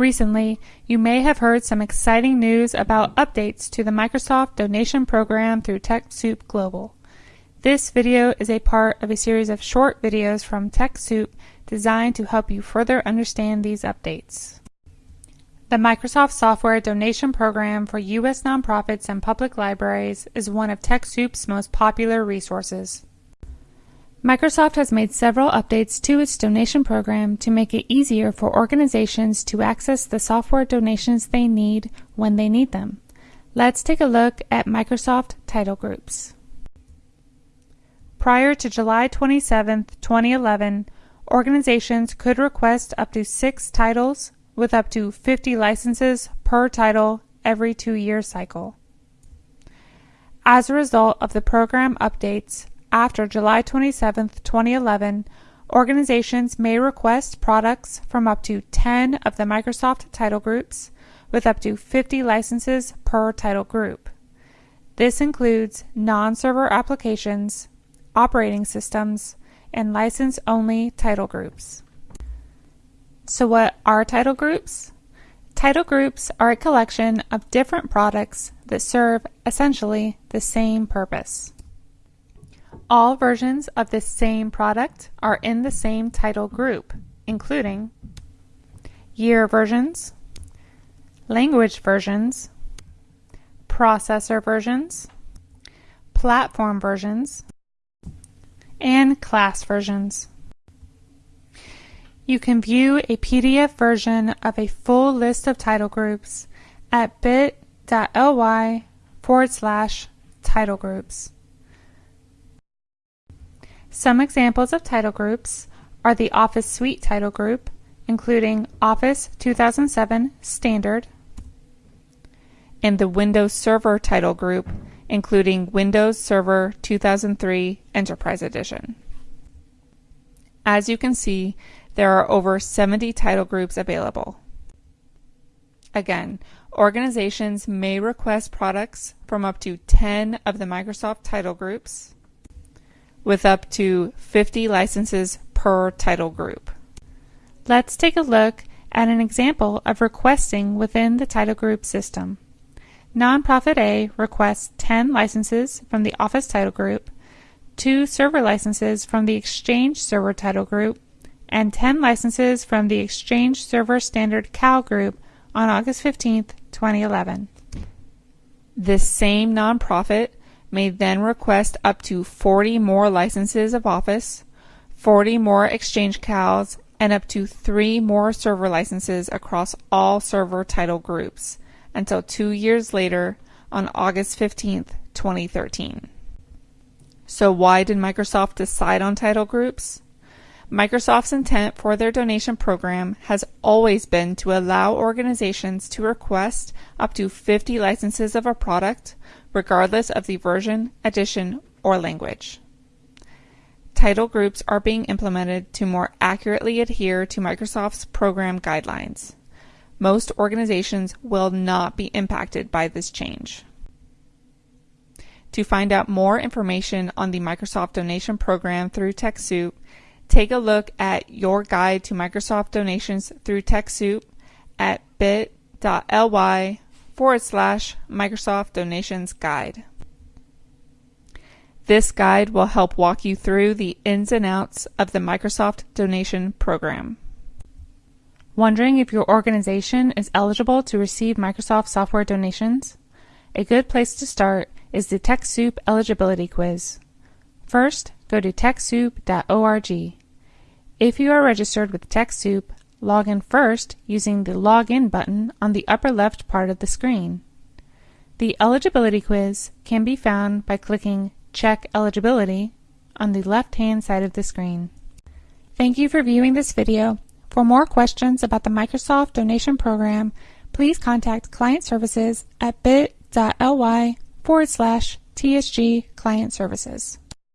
Recently, you may have heard some exciting news about updates to the Microsoft donation program through TechSoup Global. This video is a part of a series of short videos from TechSoup designed to help you further understand these updates. The Microsoft Software Donation Program for U.S. nonprofits and public libraries is one of TechSoup's most popular resources. Microsoft has made several updates to its donation program to make it easier for organizations to access the software donations they need when they need them. Let's take a look at Microsoft title groups. Prior to July 27, 2011, organizations could request up to six titles with up to 50 licenses per title every two-year cycle. As a result of the program updates, after July 27, 2011, organizations may request products from up to 10 of the Microsoft title groups with up to 50 licenses per title group. This includes non-server applications, operating systems, and license-only title groups. So what are title groups? Title groups are a collection of different products that serve essentially the same purpose. All versions of the same product are in the same title group, including year versions, language versions, processor versions, platform versions, and class versions. You can view a PDF version of a full list of title groups at bit.ly forward slash title groups. Some examples of title groups are the Office Suite title group, including Office 2007 Standard, and the Windows Server title group, including Windows Server 2003 Enterprise Edition. As you can see, there are over 70 title groups available. Again, organizations may request products from up to 10 of the Microsoft title groups with up to 50 licenses per title group. Let's take a look at an example of requesting within the title group system. Nonprofit A requests 10 licenses from the Office title group, 2 server licenses from the Exchange server title group, and 10 licenses from the Exchange Server Standard CAL group on August 15, 2011. This same nonprofit may then request up to 40 more licenses of Office, 40 more Exchange CALs, and up to 3 more server licenses across all server title groups until two years later on August 15, 2013. So why did Microsoft decide on title groups? Microsoft's intent for their donation program has always been to allow organizations to request up to 50 licenses of a product, regardless of the version, edition, or language. Title groups are being implemented to more accurately adhere to Microsoft's program guidelines. Most organizations will not be impacted by this change. To find out more information on the Microsoft donation program through TechSoup, Take a look at your guide to Microsoft donations through TechSoup at bit.ly forward slash Microsoft Donations Guide. This guide will help walk you through the ins and outs of the Microsoft donation program. Wondering if your organization is eligible to receive Microsoft software donations? A good place to start is the TechSoup eligibility quiz. First, go to TechSoup.org. If you are registered with TechSoup, log in first using the Login button on the upper left part of the screen. The eligibility quiz can be found by clicking Check Eligibility on the left-hand side of the screen. Thank you for viewing this video. For more questions about the Microsoft Donation Program, please contact Client Services at bit.ly forward slash TSG Client Services.